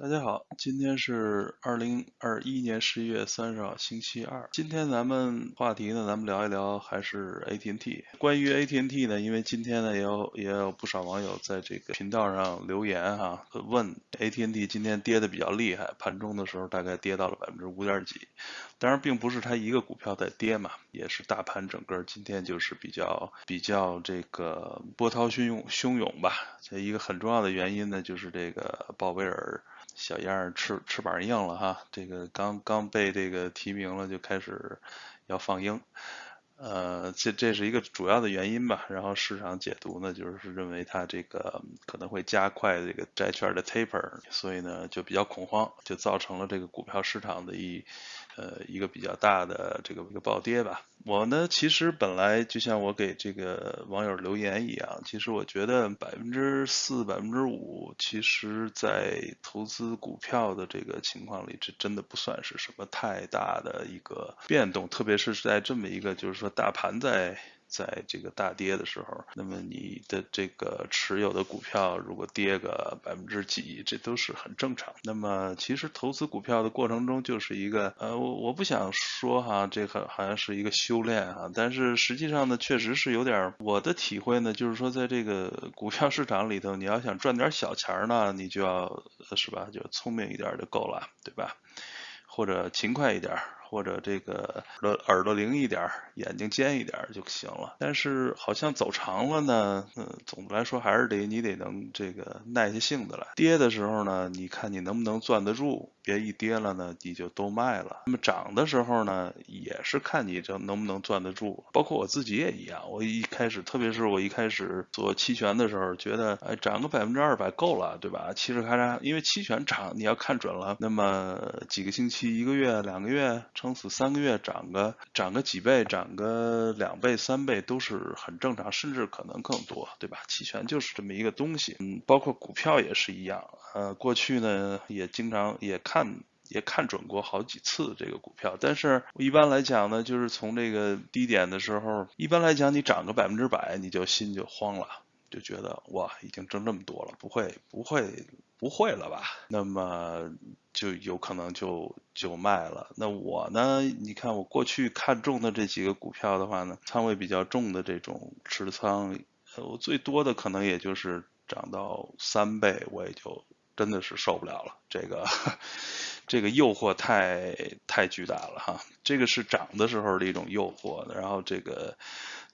大家好，今天是二零二一年十一月三十号，星期二。今天咱们话题呢，咱们聊一聊还是 AT&T。关于 AT&T 呢，因为今天呢也有也有不少网友在这个频道上留言哈，问 AT&T 今天跌的比较厉害，盘中的时候大概跌到了百分之五点几。当然，并不是它一个股票在跌嘛，也是大盘整个今天就是比较比较这个波涛汹涌汹涌吧。这一个很重要的原因呢，就是这个鲍威尔。小样儿翅翅膀硬了哈，这个刚刚被这个提名了就开始要放鹰，呃，这这是一个主要的原因吧。然后市场解读呢，就是认为它这个可能会加快这个债券的 taper，所以呢就比较恐慌，就造成了这个股票市场的一。呃，一个比较大的这个一个暴跌吧。我呢，其实本来就像我给这个网友留言一样，其实我觉得百分之四、百分之五，其实在投资股票的这个情况里，这真的不算是什么太大的一个变动，特别是在这么一个就是说大盘在。在这个大跌的时候，那么你的这个持有的股票如果跌个百分之几，这都是很正常。那么其实投资股票的过程中就是一个呃，我我不想说哈，这个好像是一个修炼哈，但是实际上呢，确实是有点我的体会呢，就是说在这个股票市场里头，你要想赚点小钱呢，你就要是吧，就聪明一点就够了，对吧？或者勤快一点。或者这个耳耳朵灵一点，眼睛尖一点就行了。但是好像走长了呢，嗯，总的来说还是得你得能这个耐下性子来。跌的时候呢，你看你能不能攥得住，别一跌了呢你就都卖了。那么涨的时候呢，也是看你这能不能攥得住。包括我自己也一样，我一开始，特别是我一开始做期权的时候，觉得哎涨个百分之二百够了，对吧？嘁哩咔嚓，因为期权涨你要看准了，那么几个星期、一个月、两个月。撑死三个月涨个涨个几倍，涨个两倍三倍都是很正常，甚至可能更多，对吧？期权就是这么一个东西，嗯，包括股票也是一样，呃，过去呢也经常也看也看准过好几次这个股票，但是一般来讲呢，就是从这个低点的时候，一般来讲你涨个百分之百，你就心就慌了，就觉得哇，已经挣这么多了，不会不会不会了吧？那么。就有可能就就卖了。那我呢？你看我过去看中的这几个股票的话呢，仓位比较重的这种持仓，我最多的可能也就是涨到三倍，我也就真的是受不了了。这个这个诱惑太太巨大了哈。这个是涨的时候的一种诱惑，然后这个。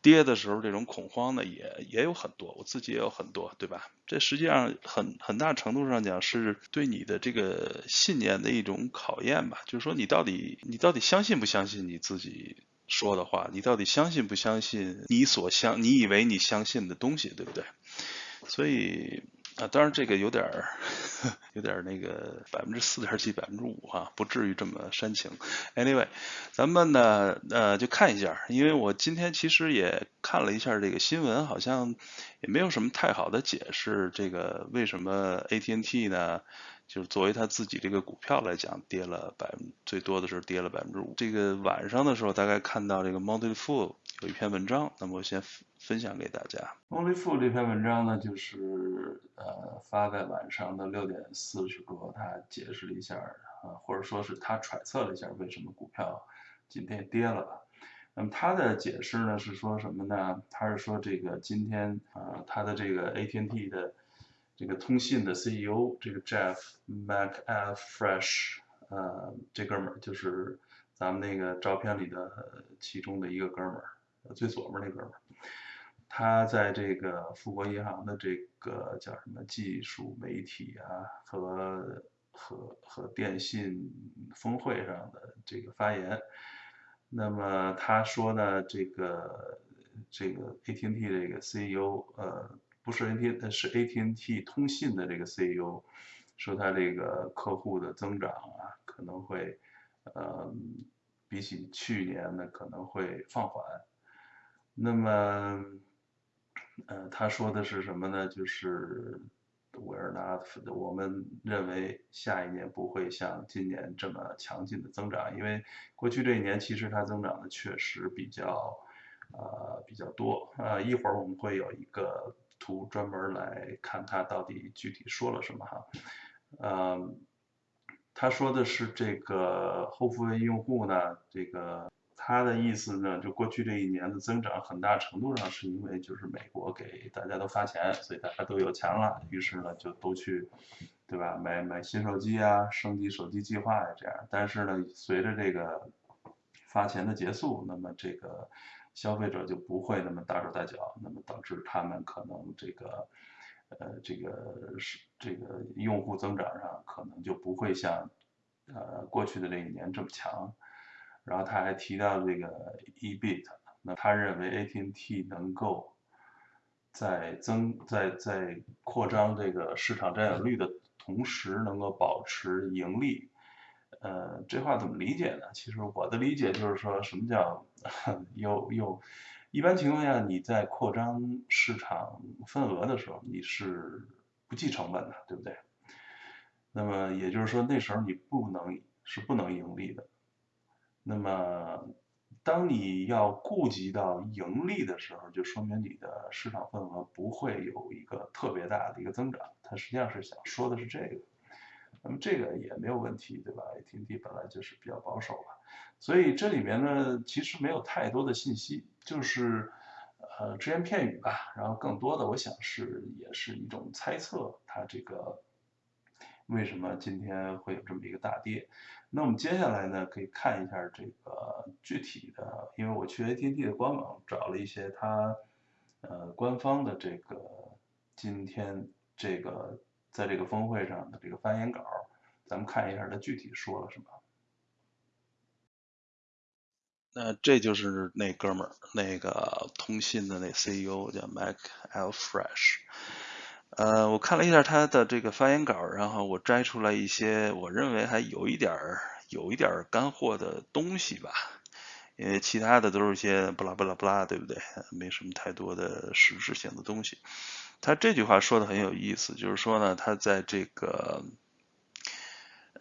跌的时候，这种恐慌呢也也有很多，我自己也有很多，对吧？这实际上很很大程度上讲是对你的这个信念的一种考验吧，就是说你到底你到底相信不相信你自己说的话，你到底相信不相信你所相你以为你相信的东西，对不对？所以。啊，当然这个有点儿，有点儿那个百分之四点几、百分之五哈，不至于这么煽情。Anyway，咱们呢，呃，就看一下，因为我今天其实也看了一下这个新闻，好像也没有什么太好的解释，这个为什么 AT&T 呢？就是作为他自己这个股票来讲，跌了百分最多的时候跌了百分之五。这个晚上的时候，大概看到这个 Monty Fu 有一篇文章，那么我先分享给大家。Monty Fu 这篇文章呢，就是呃发在晚上的六点四十多，他解释了一下啊，或者说是他揣测了一下为什么股票今天跌了吧。那么他的解释呢是说什么呢？他是说这个今天啊，他的这个 AT&T 的。这个通信的 CEO 这个 Jeff m a c a f r e s h 呃，这哥们儿就是咱们那个照片里的其中的一个哥们儿，最左边那哥们儿。他在这个富国银行的这个叫什么技术媒体啊和和和电信峰会上的这个发言，那么他说呢，这个这个 AT&T 这个 CEO 呃。不是 AT，是 AT&T 通信的这个 CEO 说，他这个客户的增长啊，可能会，呃，比起去年呢，可能会放缓。那么，呃，他说的是什么呢？就是 We're not，我们认为下一年不会像今年这么强劲的增长，因为过去这一年其实它增长的确实比较，呃，比较多。呃，一会儿我们会有一个。图专门来看他到底具体说了什么哈，呃，他说的是这个后付费用户呢，这个他的意思呢，就过去这一年的增长，很大程度上是因为就是美国给大家都发钱，所以大家都有钱了，于是呢就都去，对吧？买买新手机啊，升级手机计划呀这样。但是呢，随着这个发钱的结束，那么这个消费者就不会那么大手大脚，那么导致他们可能这个。呃，这个是这个用户增长上可能就不会像呃过去的这一年这么强。然后他还提到这个 EBIT，那他认为 AT&T 能够在增在在扩张这个市场占有率的同时，能够保持盈利。呃，这话怎么理解呢？其实我的理解就是说什么叫 有有。一般情况下，你在扩张市场份额的时候，你是不计成本的，对不对？那么也就是说，那时候你不能是不能盈利的。那么，当你要顾及到盈利的时候，就说明你的市场份额不会有一个特别大的一个增长。他实际上是想说的是这个。那么这个也没有问题，对吧？AT&T 本来就是比较保守吧。所以这里面呢，其实没有太多的信息，就是呃只言片语吧。然后更多的，我想是也是一种猜测，它这个为什么今天会有这么一个大跌？那我们接下来呢，可以看一下这个具体的，因为我去 AT&T 的官网找了一些它呃官方的这个今天这个在这个峰会上的这个发言稿，咱们看一下它具体说了什么。那这就是那哥们儿，那个通信的那 CEO 叫 Mac Alfresh。呃，我看了一下他的这个发言稿，然后我摘出来一些我认为还有一点儿、有一点儿干货的东西吧。因为其他的都是一些不拉不拉不拉，对不对？没什么太多的实质性的东西。他这句话说的很有意思，就是说呢，他在这个，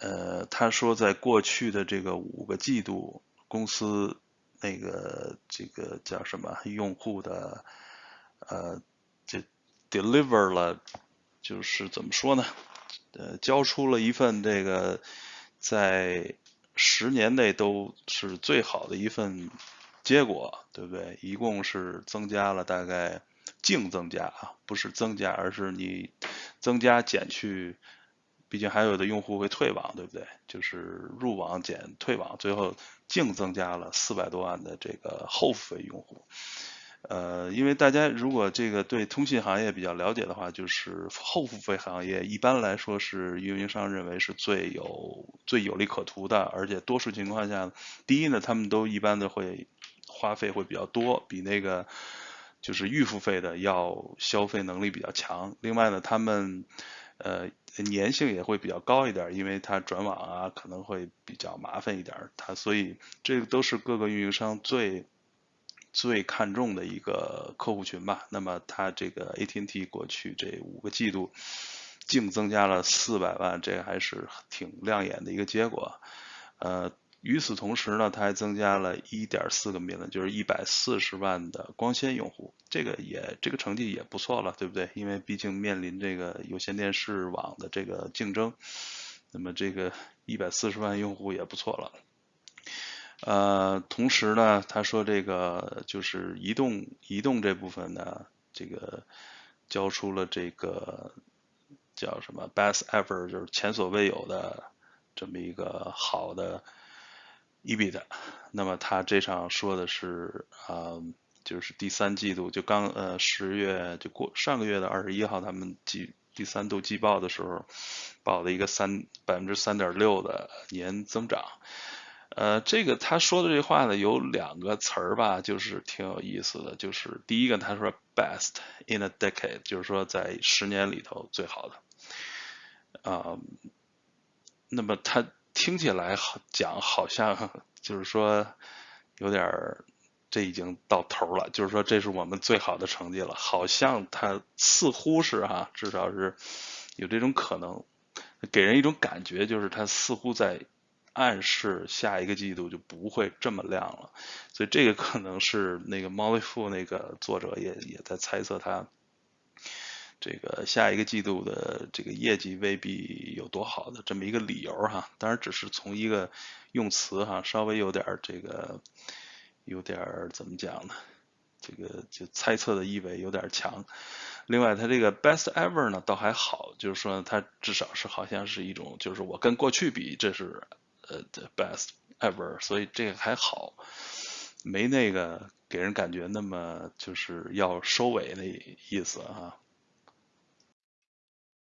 呃，他说在过去的这个五个季度，公司。那个这个叫什么用户的呃，就 deliver 了，就是怎么说呢？呃，交出了一份这个在十年内都是最好的一份结果，对不对？一共是增加了大概净增加啊，不是增加，而是你增加减去。毕竟还有的用户会退网，对不对？就是入网减退网，最后净增加了四百多万的这个后付费用户。呃，因为大家如果这个对通信行业比较了解的话，就是后付费行业一般来说是运营商认为是最有最有利可图的，而且多数情况下，第一呢，他们都一般的会花费会比较多，比那个就是预付费的要消费能力比较强。另外呢，他们呃。粘性也会比较高一点，因为它转网啊可能会比较麻烦一点，它所以这个都是各个运营商最最看重的一个客户群吧。那么它这个 AT&T 过去这五个季度净增加了四百万，这还是挺亮眼的一个结果，呃。与此同时呢，它还增加了1.4个民了就是140万的光纤用户，这个也这个成绩也不错了，对不对？因为毕竟面临这个有线电视网的这个竞争，那么这个140万用户也不错了。呃，同时呢，他说这个就是移动移动这部分呢，这个交出了这个叫什么 best ever，就是前所未有的这么一个好的。eBIT，，那么他这场说的是啊，就是第三季度就刚呃十月就过上个月的二十一号，他们季第三度季报的时候报的一个三百分之三点六的年增长，呃，这个他说的这话呢有两个词儿吧，就是挺有意思的，就是第一个他说 best in a decade，就是说在十年里头最好的，啊，那么他。听起来好讲，好像 就是说有点儿，这已经到头了，就是说这是我们最好的成绩了，好像他似乎是哈，至少是有这种可能，给人一种感觉，就是他似乎在暗示下一个季度就不会这么亮了，所以这个可能是那个猫 o 富那个作者也也在猜测他。这个下一个季度的这个业绩未必有多好的这么一个理由哈。当然只是从一个用词哈，稍微有点这个有点怎么讲呢？这个就猜测的意味有点强。另外，它这个 best ever 呢倒还好，就是说它至少是好像是一种，就是我跟过去比，这是呃 best ever，所以这个还好，没那个给人感觉那么就是要收尾的意思啊。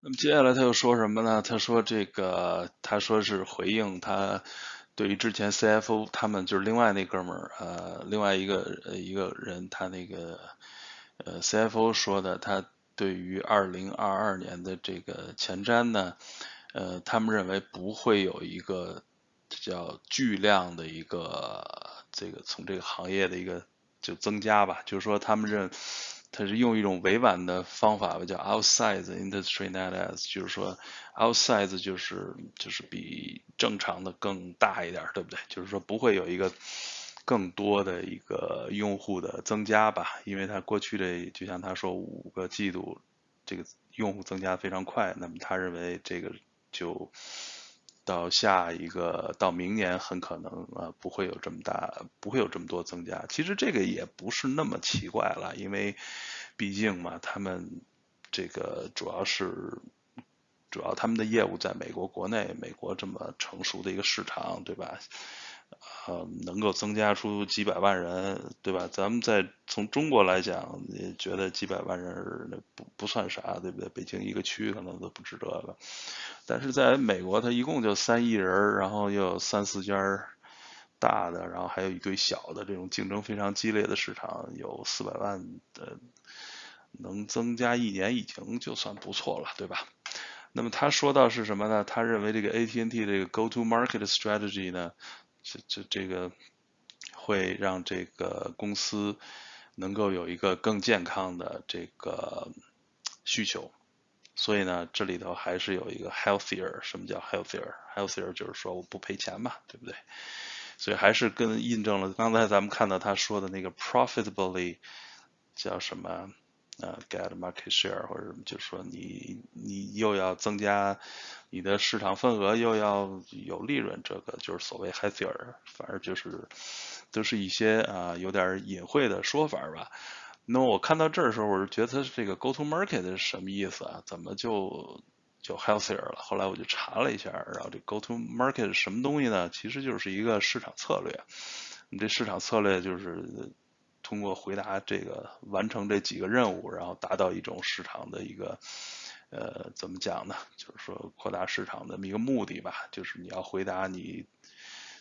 那么接下来他又说什么呢？他说这个，他说是回应他。对于之前 CFO 他们就是另外那哥们儿，呃，另外一个一个人，他那个呃 CFO 说的，他对于2022年的这个前瞻呢，呃，他们认为不会有一个叫巨量的一个这个从这个行业的一个就增加吧，就是说他们认。他是用一种委婉的方法吧，叫 outside industry net as，就是说 outside 就是就是比正常的更大一点，对不对？就是说不会有一个更多的一个用户的增加吧，因为他过去的就像他说五个季度这个用户增加非常快，那么他认为这个就到下一个到明年很可能啊不会有这么大，不会有这么多增加。其实这个也不是那么奇怪了，因为。毕竟嘛，他们这个主要是主要他们的业务在美国国内，美国这么成熟的一个市场，对吧？呃，能够增加出几百万人，对吧？咱们在从中国来讲，也觉得几百万人那不不算啥，对不对？北京一个区可能都不止这个，但是在美国，它一共就三亿人，然后又有三四家大的，然后还有一堆小的，这种竞争非常激烈的市场，有四百万的。能增加一年已经就算不错了，对吧？那么他说到是什么呢？他认为这个 AT&T 这个 Go-to-Market strategy 呢，这这这个会让这个公司能够有一个更健康的这个需求。所以呢，这里头还是有一个 healthier。什么叫 healthier？healthier 就是说我不赔钱嘛，对不对？所以还是跟印证了刚才咱们看到他说的那个 profitably 叫什么？呃，get market share 或者什么，就是说你你又要增加你的市场份额，又要有利润，这个就是所谓 healthier，反正就是都是一些啊有点隐晦的说法吧。那么我看到这儿的时候，我是觉得这个 go to market 是什么意思啊？怎么就就 healthier 了？后来我就查了一下，然后这 go to market 是什么东西呢？其实就是一个市场策略。你这市场策略就是。通过回答这个，完成这几个任务，然后达到一种市场的一个，呃，怎么讲呢？就是说扩大市场的一个目的吧。就是你要回答你，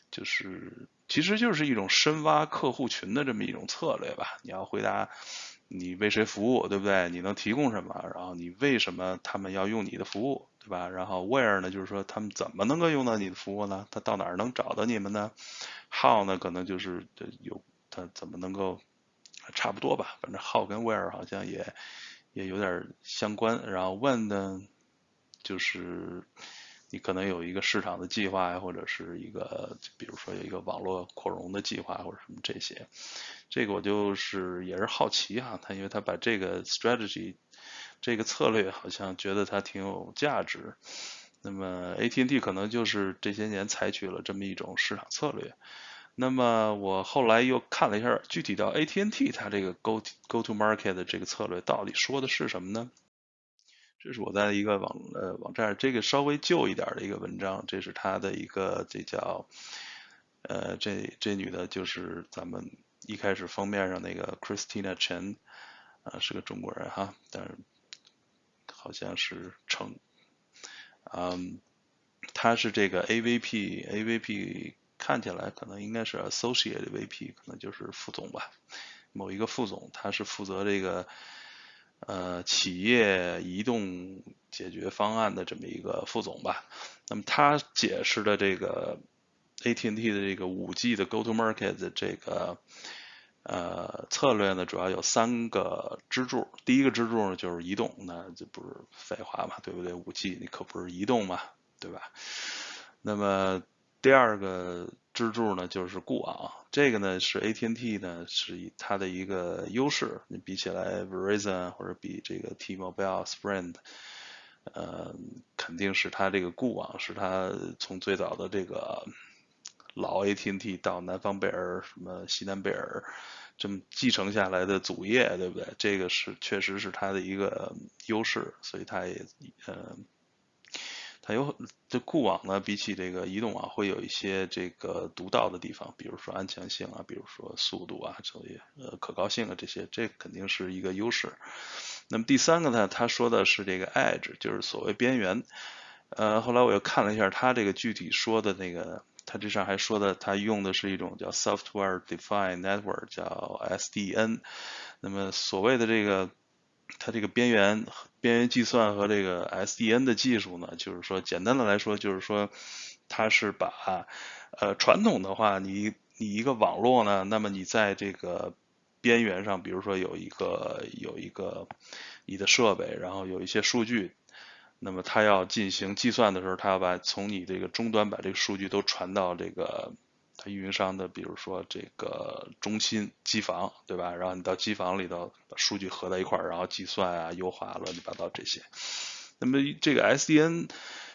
就是其实就是一种深挖客户群的这么一种策略吧。你要回答你为谁服务，对不对？你能提供什么？然后你为什么他们要用你的服务，对吧？然后 where 呢？就是说他们怎么能够用到你的服务呢？他到哪儿能找到你们呢？how 呢？可能就是有他怎么能够。差不多吧，反正 how 跟 where 好像也也有点相关。然后 when 呢，就是你可能有一个市场的计划呀，或者是一个，比如说有一个网络扩容的计划或者什么这些。这个我就是也是好奇哈，他因为他把这个 strategy 这个策略好像觉得它挺有价值。那么 AT&T 可能就是这些年采取了这么一种市场策略。那么我后来又看了一下，具体到 AT&T 它这个 Go Go to Market 的这个策略到底说的是什么呢？这是我在一个网呃网站，这个稍微旧一点的一个文章，这是它的一个这叫呃这这女的就是咱们一开始封面上那个 Christina Chen 啊是个中国人哈，但是好像是成嗯，她是这个 AVP AVP。看起来可能应该是 associate VP，可能就是副总吧，某一个副总，他是负责这个呃企业移动解决方案的这么一个副总吧。那么他解释的这个 AT&T 的这个五 G 的 Go to Market 的这个呃策略呢，主要有三个支柱。第一个支柱呢就是移动，那这不是废话嘛，对不对？五 G 你可不是移动嘛，对吧？那么第二个支柱呢，就是固网；这个呢是 AT&T 呢是以它的一个优势，你比起来 Verizon 或者比这个 T-Mobile、Sprint，呃，肯定是它这个固网是它从最早的这个老 AT&T 到南方贝尔什么西南贝尔。这么继承下来的祖业，对不对？这个是确实是它的一个优势，所以它也呃，它有这固网呢，比起这个移动网会有一些这个独到的地方，比如说安全性啊，比如说速度啊，这些呃可靠性啊这些，这肯定是一个优势。那么第三个呢，他说的是这个 edge，就是所谓边缘。呃，后来我又看了一下他这个具体说的那个。他这上还说的，他用的是一种叫 Software Defined Network，叫 SDN。那么所谓的这个，它这个边缘边缘计算和这个 SDN 的技术呢，就是说简单的来说，就是说它是把呃传统的话，你你一个网络呢，那么你在这个边缘上，比如说有一个有一个你的设备，然后有一些数据。那么它要进行计算的时候，它要把从你这个终端把这个数据都传到这个运营商的，比如说这个中心机房，对吧？然后你到机房里头把数据合在一块儿，然后计算啊、优化乱七八糟这些。那么这个 SDN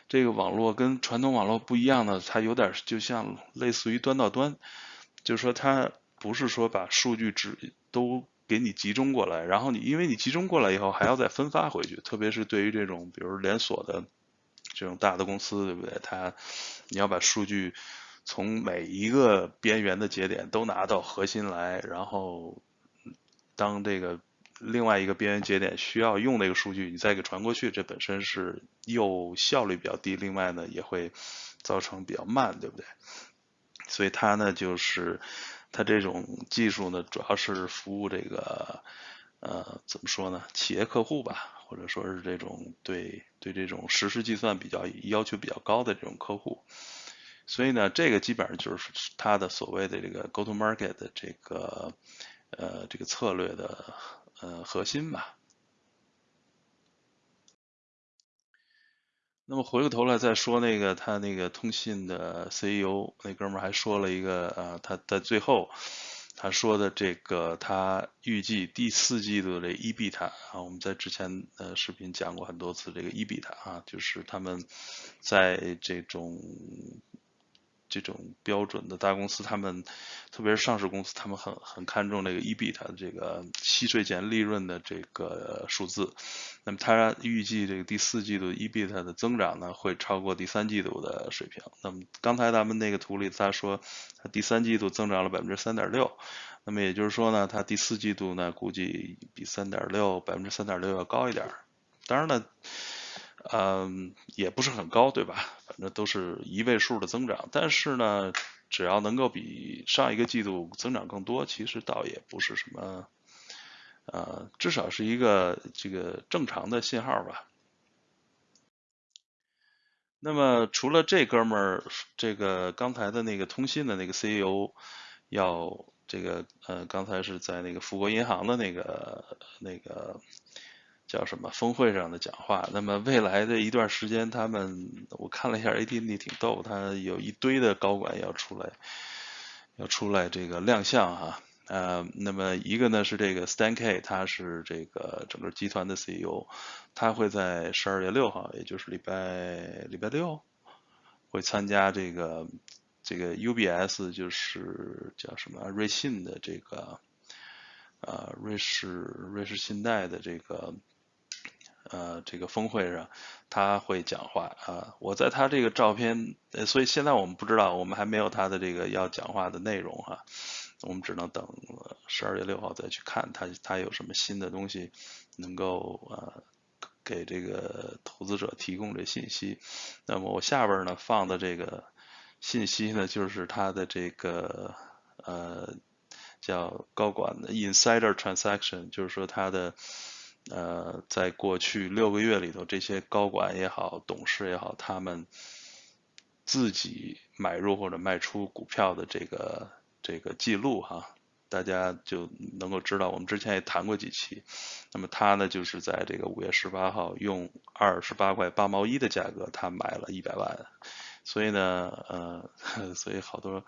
这个网络跟传统网络不一样呢，它有点就像类似于端到端，就是说它不是说把数据只都。给你集中过来，然后你因为你集中过来以后还要再分发回去，特别是对于这种比如连锁的这种大的公司，对不对？它你要把数据从每一个边缘的节点都拿到核心来，然后当这个另外一个边缘节点需要用那个数据，你再给传过去，这本身是又效率比较低，另外呢也会造成比较慢，对不对？所以它呢就是。它这种技术呢，主要是服务这个，呃，怎么说呢？企业客户吧，或者说是这种对对这种实时计算比较要求比较高的这种客户。所以呢，这个基本上就是它的所谓的这个 go to market 的这个呃这个策略的呃核心吧。那么回过头来再说那个他那个通信的 CEO 那哥们儿还说了一个啊，他在最后他说的这个他预计第四季度的 EBIT 啊，我们在之前的视频讲过很多次这个 EBIT 啊，就是他们在这种。这种标准的大公司，他们特别是上市公司，他们很很看重这个 EBIT 的这个息税前利润的这个数字。那么他预计这个第四季度 EBIT 的增长呢，会超过第三季度的水平。那么刚才咱们那个图里他说，它第三季度增长了百分之三点六。那么也就是说呢，它第四季度呢，估计比三点六百分之三点六要高一点。当然了。嗯，也不是很高，对吧？反正都是一位数的增长，但是呢，只要能够比上一个季度增长更多，其实倒也不是什么，呃，至少是一个这个正常的信号吧。那么除了这哥们儿，这个刚才的那个通信的那个 CEO 要这个呃，刚才是在那个富国银行的那个那个。叫什么峰会上的讲话？那么未来的一段时间，他们我看了一下 AT&T 挺逗，他有一堆的高管要出来，要出来这个亮相哈。呃，那么一个呢是这个 Stan K，他是这个整个集团的 CEO，他会在十二月六号，也就是礼拜礼拜六，会参加这个这个 UBS，就是叫什么瑞信的这个呃瑞士瑞士信贷的这个。呃，这个峰会上他会讲话啊。我在他这个照片，呃所以现在我们不知道，我们还没有他的这个要讲话的内容哈。我们只能等十二月六号再去看他，他有什么新的东西能够呃给这个投资者提供这信息。那么我下边呢放的这个信息呢，就是他的这个呃叫高管的 insider transaction，就是说他的。呃，在过去六个月里头，这些高管也好，董事也好，他们自己买入或者卖出股票的这个这个记录哈，大家就能够知道。我们之前也谈过几期。那么他呢，就是在这个五月十八号用二十八块八毛一的价格，他买了一百万。所以呢，呃，所以好多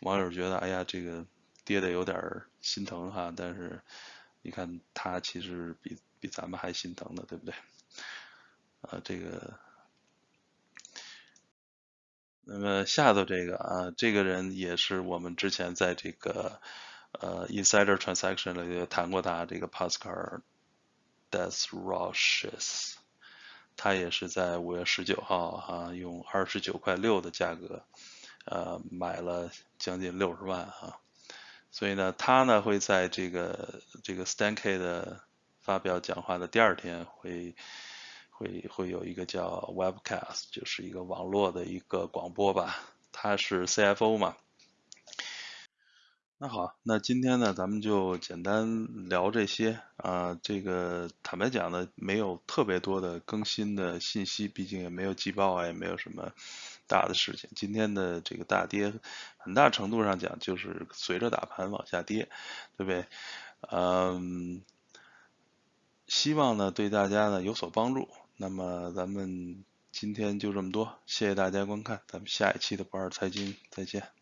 网友觉得，哎呀，这个跌的有点心疼哈，但是你看他其实比比咱们还心疼的，对不对？啊，这个，那么下头这个啊，这个人也是我们之前在这个呃 Insider Transaction 里谈过他，这个 Pascal Desroches，他也是在五月十九号哈，用二十九块六的价格。呃，买了将近六十万啊，所以呢，他呢会在这个这个 Stankey 的发表讲话的第二天，会会会有一个叫 Webcast，就是一个网络的一个广播吧。他是 CFO 嘛。那好，那今天呢，咱们就简单聊这些啊。这个坦白讲呢，没有特别多的更新的信息，毕竟也没有季报啊，也没有什么。大的事情，今天的这个大跌，很大程度上讲就是随着大盘往下跌，对不对？嗯，希望呢对大家呢有所帮助。那么咱们今天就这么多，谢谢大家观看，咱们下一期的不二财经再见。